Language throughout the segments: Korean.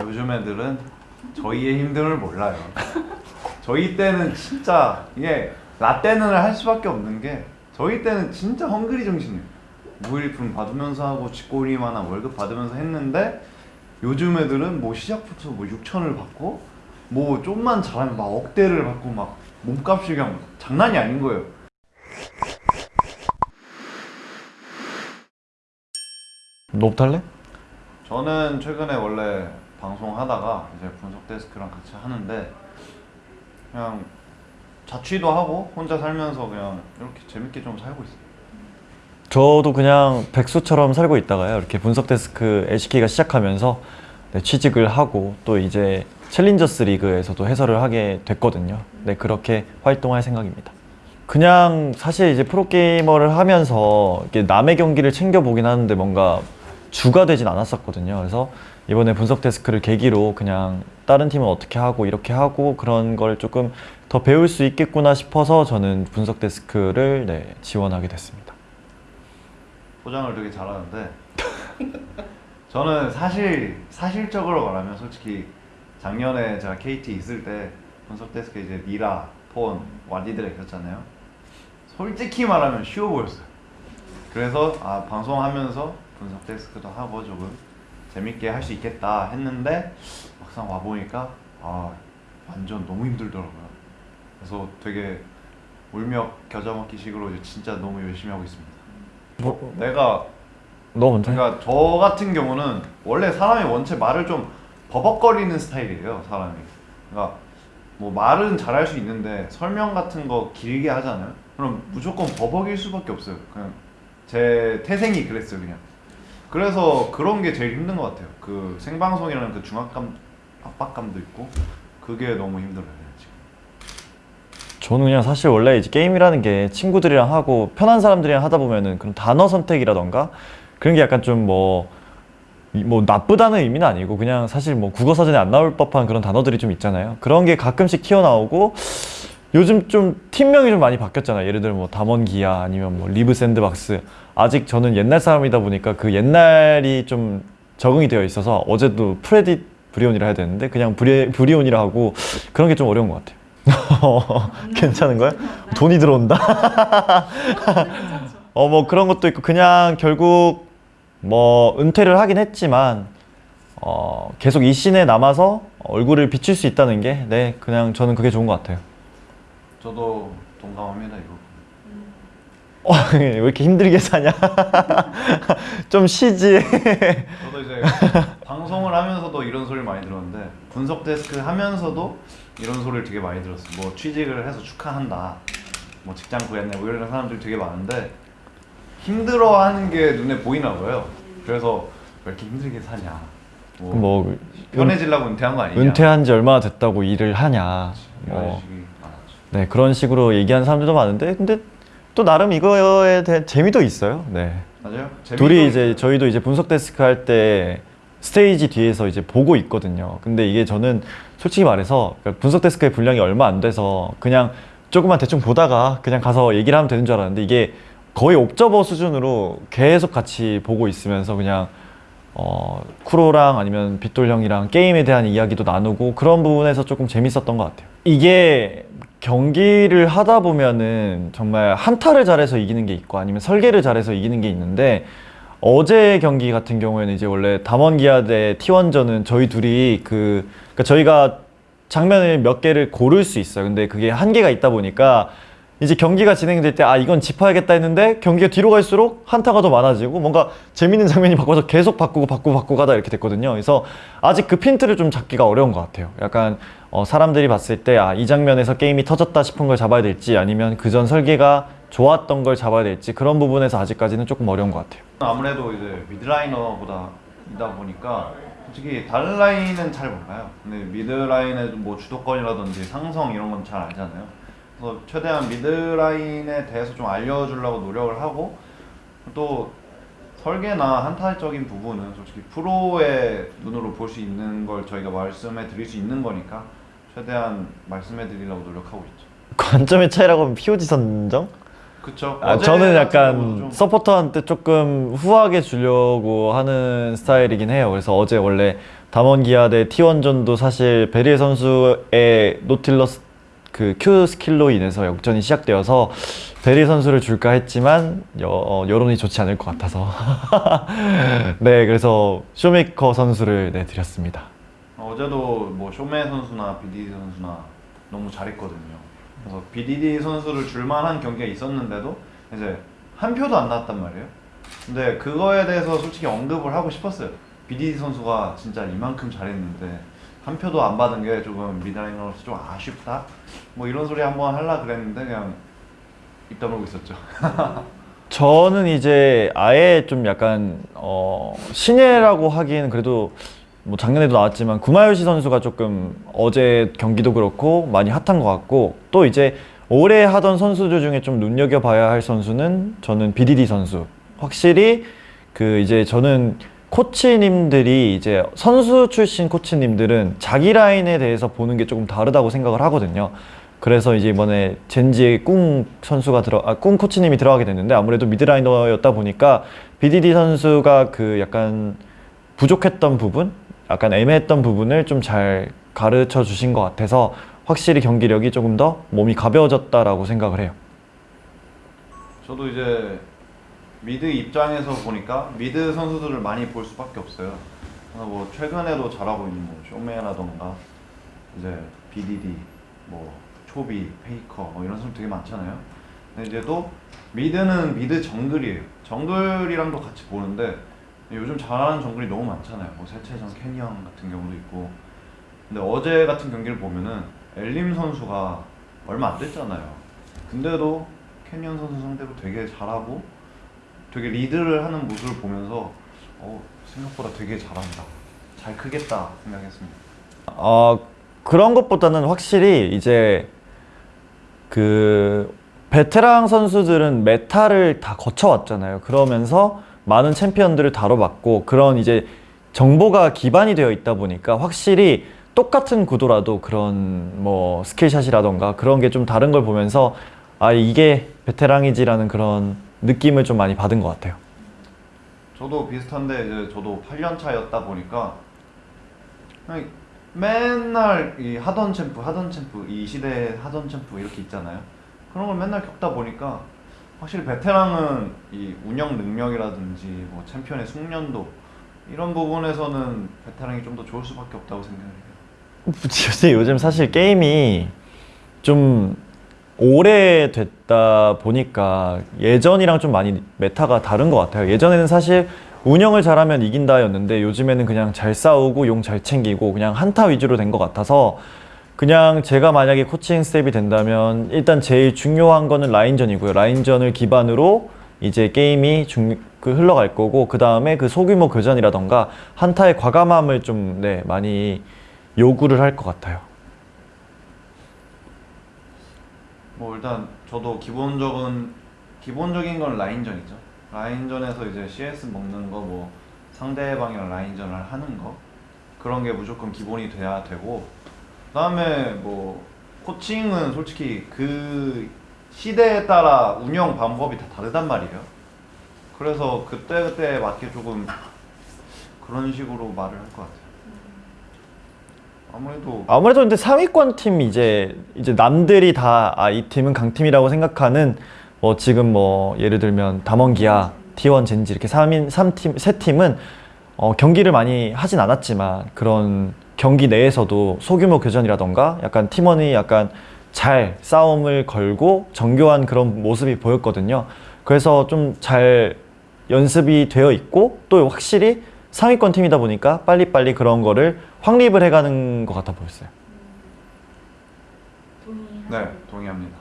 요즘 애들은 저희의 힘듦을 몰라요. 저희 때는 진짜 이게 라떼는을 할 수밖에 없는 게 저희 때는 진짜 헝그리 정신이에요. 무일품 받으면서 하고 쥐꼬리만 한 월급 받으면서 했는데 요즘 애들은 뭐 시작부터 뭐 6천을 받고 뭐 좀만 잘하면 막 억대를 받고 막 몸값이 그냥 장난이 아닌 거예요. 할래? 저는 최근에 원래 방송하다가 이제 분석 데스크랑 같이 하는데 그냥 자취도 하고 혼자 살면서 그냥 이렇게 재밌게 좀 살고 있어요. 저도 그냥 백수처럼 살고 있다가요. 이렇게 분석 데스크 LCK가 시작하면서 네, 취직을 하고 또 이제 챌린저스 리그에서도 해설을 하게 됐거든요. 네 그렇게 활동할 생각입니다. 그냥 사실 이제 프로게이머를 하면서 남의 경기를 챙겨보긴 하는데 뭔가 주가 되진 않았었거든요. 그래서 이번에 분석 데스크를 계기로 그냥 다른 팀은 어떻게 하고 이렇게 하고 그런 걸 조금 더 배울 수 있겠구나 싶어서 저는 분석 데스크를 네, 지원하게 됐습니다 포장을 되게 잘하는데 저는 사실 사실적으로 말하면 솔직히 작년에 제가 KT 있을 때 분석 데스크에 이제 미라, 폰, 와디드가 있었잖아요. 솔직히 말하면 쉬워 보였어요. 그래서 아 방송하면서 분석 데스크도 하고 조금 재밌게 할 수 있겠다 했는데 막상 와 보니까 아 완전 너무 힘들더라고요. 그래서 되게 울며 겨자 먹기 식으로 이제 진짜 너무 열심히 하고 있습니다. 뭐, 내가 너 먼저 해. 그러니까 저 같은 경우는 원래 사람이 원체 말을 좀 버벅거리는 스타일이에요 사람이 그러니까 뭐 말은 잘할 수 있는데 설명 같은 거 길게 하잖아요 그럼 무조건 버벅일 수밖에 없어요 그냥 제 태생이 그랬어요 그냥 그래서 그런 게 제일 힘든 것 같아요 그 생방송이라는 그 중압감 압박감도 있고 그게 너무 힘들어요 저는 그냥 사실 원래 이제 게임이라는 게 친구들이랑 하고 편한 사람들이랑 하다 보면은 그런 단어 선택이라던가 그런 게 약간 좀 뭐 뭐 나쁘다는 의미는 아니고 그냥 사실 뭐 국어 사전에 안 나올 법한 그런 단어들이 좀 있잖아요. 그런 게 가끔씩 튀어나오고 요즘 좀 팀명이 좀 많이 바뀌었잖아요. 예를 들어 뭐 담원기아 아니면 뭐 리브 샌드박스. 아직 저는 옛날 사람이다 보니까 그 옛날이 좀 적응이 되어 있어서 어제도 프레딧 브리온이라 해야 되는데 그냥 브리, 브리온이라 하고 그런 게 좀 어려운 것 같아요. 괜찮은 거야? 돈이 들어온다. 어 뭐 그런 것도 있고 그냥 결국 뭐 은퇴를 하긴 했지만 어 계속 이 씬에 남아서 얼굴을 비출 수 있다는 게 네 그냥 저는 그게 좋은 것 같아요. 저도 동감합니다 이거 어, 왜 이렇게 힘들게 사냐? 좀 쉬지. 저도 이제 방송을 하면서도 이런 소리를 많이 들었는데 분석 데스크 하면서도 이런 소리를 되게 많이 들었어요. 뭐 취직을 해서 축하한다. 뭐 직장 구했네. 뭐 이런 사람들 되게 많은데 힘들어하는 게 눈에 보이나 봐요. 그래서 왜 이렇게 힘들게 사냐. 뭐, 뭐 편해지려고 은퇴한 거 아니냐. 은퇴한 지 얼마나 됐다고 일을 하냐. 이런 뭐. 네 그런 식으로 얘기하는 사람들도 많은데 근데 또 나름 이거에 대한 재미도 있어요. 네. 맞아요? 둘이 이제 저희도 이제 분석 데스크 할 때 스테이지 뒤에서 이제 보고 있거든요. 근데 이게 저는 솔직히 말해서 그러니까 분석 데스크의 분량이 얼마 안 돼서 그냥 조금만 대충 보다가 그냥 가서 얘기를 하면 되는 줄 알았는데 이게 거의 옵저버 수준으로 계속 같이 보고 있으면서 그냥 어, 쿠로랑 아니면 빗돌 형이랑 게임에 대한 이야기도 나누고 그런 부분에서 조금 재밌었던 것 같아요. 이게 경기를 하다 보면은 정말 한타를 잘해서 이기는 게 있고 아니면 설계를 잘해서 이기는 게 있는데 어제 경기 같은 경우에는 이제 원래 담원기아 대 T1전은 저희 둘이 그 그러니까 저희가 장면을 몇 개를 고를 수 있어요. 근데 그게 한계가 있다 보니까 이제 경기가 진행될 때 아 이건 짚어야겠다 했는데 경기가 뒤로 갈수록 한타가 더 많아지고 뭔가 재밌는 장면이 바꿔서 계속 바꾸고 바꾸고 바꾸고 가다 이렇게 됐거든요. 그래서 아직 그 핀트를 좀 잡기가 어려운 것 같아요. 약간 어, 사람들이 봤을 때 아 이 장면에서 게임이 터졌다 싶은 걸 잡아야 될지 아니면 그 전 설계가 좋았던 걸 잡아야 될지 그런 부분에서 아직까지는 조금 어려운 것 같아요. 아무래도 이제 미드라이너보다 이다 보니까 솔직히 다른 라인은 잘 몰라요. 근데 미드라인의 뭐 주도권이라든지 상성 이런 건 잘 알잖아요. 그래서 최대한 미드라인에 대해서 좀 알려주려고 노력을 하고 또 설계나 한타적인 부분은 솔직히 프로의 눈으로 볼 수 있는 걸 저희가 말씀해 드릴 수 있는 거니까 최대한 말씀해 드리려고 노력하고 있죠. 관점의 차이라고 하면 POG 선정? 그쵸. 아, 저는 약간 좀- 서포터한테 조금 후하게 주려고 하는 스타일이긴 해요. 그래서 어제 원래 담원 기아 대 T1전도 사실 베릴 선수의 노틸러스 그 Q 스킬로 인해서 역전이 시작되어서 베릴 선수를 줄까 했지만 여, 어, 여론이 좋지 않을 것 같아서 네 그래서 쇼메이커 선수를 네 드렸습니다. 어제도 뭐 쇼메 선수나 BDD 선수나 너무 잘했거든요. 그래서 BDD 선수를 줄만한 경기가 있었는데도 이제 한 표도 안 나왔단 말이에요. 근데 그거에 대해서 솔직히 언급을 하고 싶었어요. BDD 선수가 진짜 이만큼 잘했는데 한 표도 안 받은 게 조금 미드라이너로서 좀 아쉽다. 뭐 이런 소리 한번 하려 그랬는데 그냥 입 다물고 있었죠. 저는 이제 아예 좀 약간 어, 신예라고 하기에는 그래도 뭐 작년에도 나왔지만 구마요시 선수가 조금 어제 경기도 그렇고 많이 핫한 것 같고 또 이제 올해 하던 선수들 중에 좀 눈여겨봐야 할 선수는 저는 BDD 선수 확실히 그 이제 저는 코치님들이 이제 선수 출신 코치님들은 자기 라인에 대해서 보는 게 조금 다르다고 생각을 하거든요. 그래서 이제 이번에 젠지의 꿍 선수가 들어, 아, 꿍 코치님이 들어가게 됐는데 아무래도 미드라이너였다 보니까 BDD 선수가 그 약간 부족했던 부분, 약간 애매했던 부분을 좀 잘 가르쳐 주신 것 같아서 확실히 경기력이 조금 더 몸이 가벼워졌다라고 생각을 해요. 저도 이제 미드 입장에서 보니까 미드 선수들을 많이 볼 수밖에 없어요. 뭐 최근에도 잘하고 있는 뭐 쇼메라던가 이제 BDD, 뭐 초비, 페이커 뭐 이런 선수 되게 많잖아요. 근데 이제 또 미드는 미드 정글이에요. 정글이랑도 같이 보는데 요즘 잘하는 정글이 너무 많잖아요. 뭐 세체전 캐니언 같은 경우도 있고. 근데 어제 같은 경기를 보면은 엘림 선수가 얼마 안 됐잖아요. 근데도 캐니언 선수 상대로 되게 잘하고 되게 리드를 하는 모습을 보면서 어, 생각보다 되게 잘한다. 잘 크겠다 생각했습니다. 어, 그런 것보다는 확실히 이제 그 베테랑 선수들은 meta를 다 거쳐왔잖아요. 그러면서 많은 챔피언들을 다뤄봤고 그런 이제 정보가 기반이 되어 있다 보니까 확실히 똑같은 구도라도 그런 뭐 skill shot이라던가 그런 게 좀 다른 걸 보면서 아 이게 베테랑이지라는 그런 느낌을 좀 많이 받은 것 같아요. 저도 비슷한데 이제 저도 8년 차였다 보니까 맨날 이 하던 챔프 하던 챔프 이 시대에 하던 챔프 이렇게 있잖아요. 그런 걸 맨날 겪다 보니까 확실히 베테랑은 이 운영 능력이라든지 뭐 챔피언의 숙련도 이런 부분에서는 베테랑이 좀 더 좋을 수밖에 없다고 생각해요. 요새 요즘 사실 게임이 좀 오래됐다 보니까 예전이랑 좀 많이 meta가 다른 것 같아요. 예전에는 사실 운영을 잘하면 이긴다 였는데 요즘에는 그냥 잘 싸우고 용 잘 챙기고 그냥 한타 위주로 된 것 같아서 그냥 제가 만약에 코칭 스텝이 된다면 일단 제일 중요한 거는 라인전이고요. 라인전을 기반으로 이제 게임이 중, 그 흘러갈 거고 그 다음에 그 소규모 교전이라던가 한타의 과감함을 좀 네, 많이 요구를 할 것 같아요. 뭐 일단 저도 기본적인 기본적인 건 라인전이죠. 라인전에서 이제 CS 먹는 거 뭐 상대방이랑 라인전을 하는 거 그런 게 무조건 기본이 돼야 되고 그다음에 뭐 코칭은 솔직히 그 시대에 따라 운영 방법이 다 다르단 말이에요. 그래서 그때 그때 맞게 조금 그런 식으로 말을 할 것 같아요. 아무래도 아무래도 근데 상위권 팀 이제 이제 남들이 다 아 이 팀은 강팀이라고 생각하는 뭐 지금 뭐 예를 들면 담원기아, T1 젠지 이렇게 3인 3팀 세 팀은 어 경기를 많이 하진 않았지만 그런 경기 내에서도 소규모 교전이라던가 약간 팀원이 약간 잘 싸움을 걸고 정교한 그런 모습이 보였거든요. 그래서 좀 잘 연습이 되어 있고 또 확실히 상위권 팀이다 보니까 빨리빨리 그런 거를 확립을 해가는 것 같아 보였어요. 네, 동의합니다.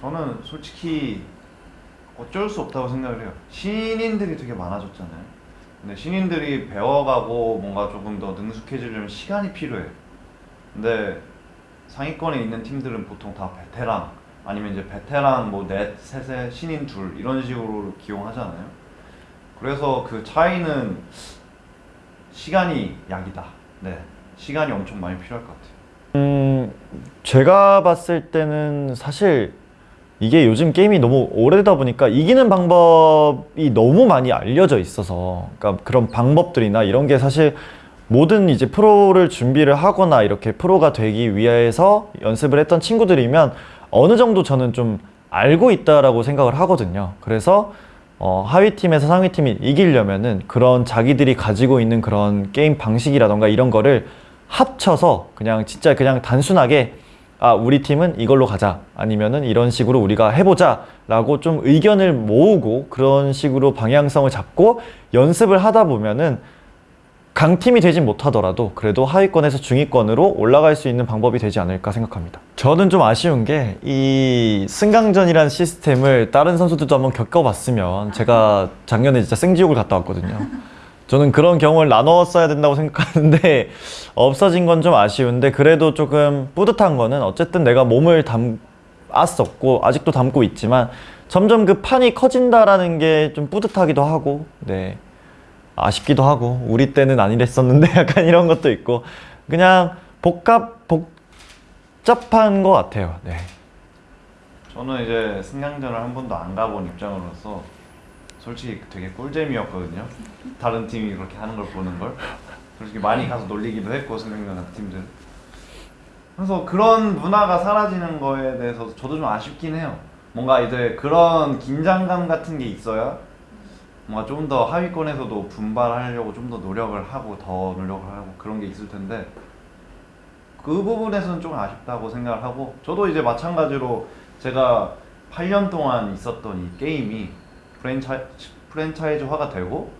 저는 솔직히 어쩔 수 없다고 생각을 해요. 신인들이 되게 많아졌잖아요. 근데 신인들이 배워가고 뭔가 조금 더 능숙해지려면 시간이 필요해. 근데 상위권에 있는 팀들은 보통 다 베테랑 아니면 이제 베테랑 뭐 넷, 셋에 신인 둘 이런 식으로 기용하잖아요. 그래서 그 차이는 시간이 약이다. 네, 시간이 엄청 많이 필요할 것 같아요. 음, 제가 봤을 때는 사실 이게 요즘 게임이 너무 오래되다 보니까 이기는 방법이 너무 많이 알려져 있어서 그러니까 그런 방법들이나 이런 게 사실 모든 이제 프로를 준비를 하거나 이렇게 프로가 되기 위해서 연습을 했던 친구들이면 어느 정도 저는 좀 알고 있다라고 생각을 하거든요. 그래서 어, 하위 팀에서 상위 팀이 이기려면 은 그런 자기들이 가지고 있는 그런 게임 방식이라던가 이런 거를 합쳐서 그냥 진짜 그냥 단순하게 아 우리 팀은 이걸로 가자. 아니면은 이런 식으로 우리가 해보자 라고 좀 의견을 모으고 그런 식으로 방향성을 잡고 연습을 하다 보면은 강팀이 되진 못하더라도 그래도 하위권에서 중위권으로 올라갈 수 있는 방법이 되지 않을까 생각합니다. 저는 좀 아쉬운 게 이 승강전이라는 시스템을 다른 선수들도 한번 겪어봤으면 제가 작년에 진짜 생지옥을 갔다 왔거든요. 저는 그런 경험을 나눴어야 된다고 생각하는데 없어진 건 좀 아쉬운데 그래도 조금 뿌듯한 거는 어쨌든 내가 몸을 담았었고 아직도 담고 있지만 점점 그 판이 커진다라는 게 좀 뿌듯하기도 하고 네 아쉽기도 하고 우리 때는 아니랬었는데 약간 이런 것도 있고 그냥 복합 복잡한 것 같아요. 네. 저는 이제 승강전을 한 번도 안 가본 입장으로서 솔직히 되게 꿀잼이었거든요. 다른 팀이 그렇게 하는 걸 보는 걸 솔직히 많이 가서 놀리기도 했고 승강전 같은 팀들. 그래서 그런 문화가 사라지는 거에 대해서 저도 좀 아쉽긴 해요. 뭔가 이제 그런 긴장감 같은 게 있어야 뭔가 좀 더 하위권에서도 분발하려고 좀 더 노력을 하고 더 노력을 하고 그런 게 있을 텐데 그 부분에서는 좀 아쉽다고 생각을 하고 저도 이제 마찬가지로 제가 8년 동안 있었던 이 게임이 프랜차이, 프랜차이즈화가 되고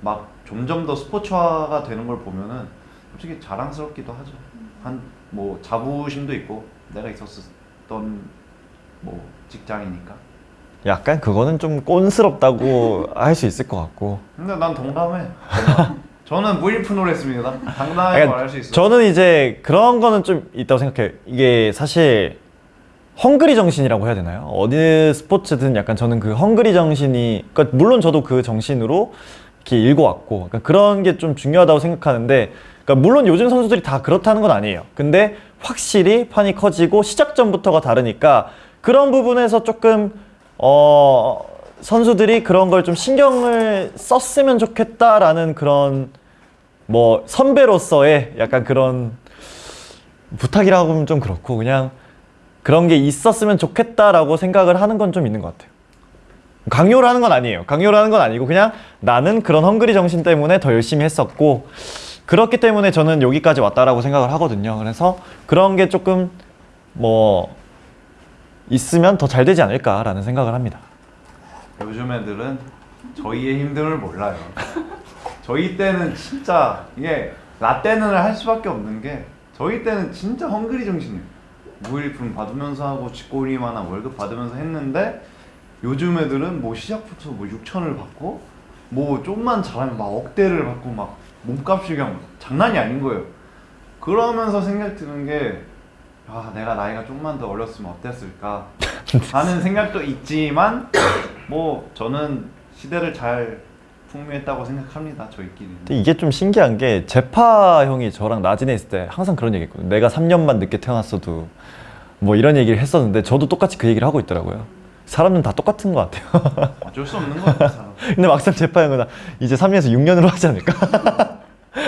막 점점 더 스포츠화가 되는 걸 보면은 솔직히 자랑스럽기도 하죠. 한 뭐 자부심도 있고 내가 있었던 뭐 직장이니까. 약간 그거는 좀 꼰스럽다고 할 수 있을 것 같고 근데 난 동감해. 저는 무일푼으로 했습니다. 당당하게 약간 말할 수 있어. 저는 이제 그런 거는 좀 있다고 생각해요. 이게 사실 헝그리 정신이라고 해야 되나요? 어느 스포츠든 약간 저는 그 헝그리 정신이, 그러니까 물론 저도 그 정신으로 이렇게 읽어왔고, 그러니까 그런 게 좀 중요하다고 생각하는데, 그러니까 물론 요즘 선수들이 다 그렇다는 건 아니에요. 근데 확실히 판이 커지고 시작 전부터가 다르니까 그런 부분에서 조금 어 선수들이 그런 걸 좀 신경을 썼으면 좋겠다라는 그런 뭐 선배로서의 약간 그런 부탁이라고 하면 좀 그렇고 그냥 그런 게 있었으면 좋겠다라고 생각을 하는 건 좀 있는 것 같아요. 강요를 하는 건 아니에요. 강요를 하는 건 아니고 그냥 나는 그런 헝그리 정신 때문에 더 열심히 했었고 그렇기 때문에 저는 여기까지 왔다라고 생각을 하거든요. 그래서 그런 게 조금 뭐 있으면 더 잘 되지 않을까라는 생각을 합니다. 요즘 애들은 저희의 힘듦을 몰라요. 저희 때는 진짜 이게 라떼는을 할 수밖에 없는 게 저희 때는 진짜 헝그리 정신이에요. 무일품 받으면서 하고 쥐꼬리만한 월급 받으면서 했는데 요즘 애들은 뭐 시작부터 뭐 6천을 받고 뭐 좀만 잘하면 막 억대를 받고 막 몸값이 그냥 장난이 아닌 거예요. 그러면서 생각 드는 게 아, 내가 나이가 좀만 더 어렸으면 어땠을까 하는 생각도 있지만 뭐 저는 시대를 잘 풍미했다고 생각합니다. 저희끼리는. 근데 이게 좀 신기한 게 제파 형이 저랑 나진에 있을 때 항상 그런 얘기 했거든요. 내가 3년만 늦게 태어났어도 뭐 이런 얘기를 했었는데 저도 똑같이 그 얘기를 하고 있더라고요. 사람은 다 똑같은 것 같아요. 어쩔 수 없는 것 같아요. 근데 막상 제파 형은 이제 3년에서 6년으로 하지 않을까?